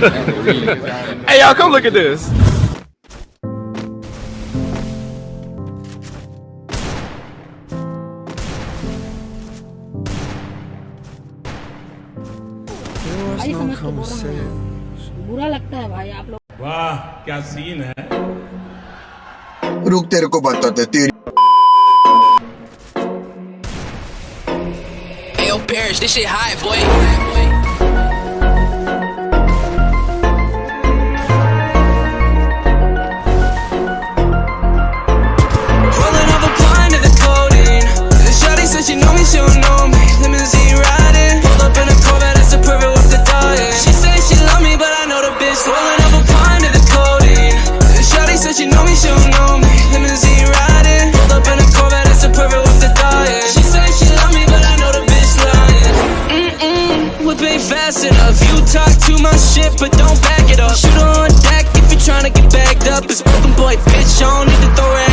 hey, y'all, come look at this. भाई समझ के बोल रहा हूँ बुरा लगता है भाई आप लोग वाह क्या सीन है रुक तेरे को बताते तेरी Hey, yo, Parrish, this shit high, boy. Rolling up a blind to the codeine. Shawty said she know me, she don't know me. Limousine riding, pulled up in a Corvette, that's a perfect with the diet. She say she love me, but I know the bitch lying. Mm-mm, whip ain't fast enough. You talk too much shit, but don't back it up. Shoot on deck if you're tryna get bagged up. It's broken boy, bitch, I don't need to throw rags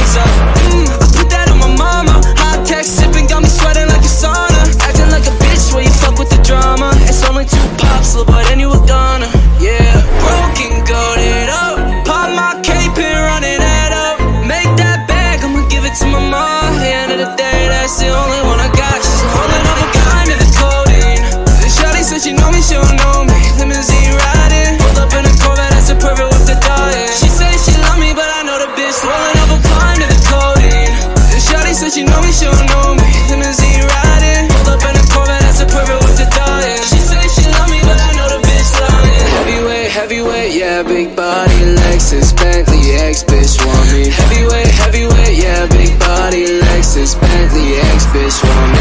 know me, she don't know me. Limousine riding, pulled up in a Corvette, that's a perfect with the diet. She say she love me, but I know the bitch lying. Heavyweight, heavyweight, yeah, big body, Lexus, Bentley, X bitch want me. Heavyweight, heavyweight, yeah, big body, Lexus, Bentley, X bitch want me.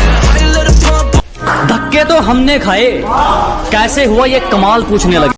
धक्के तो हमने खाए कैसे हुआ ये कमाल पूछने लगे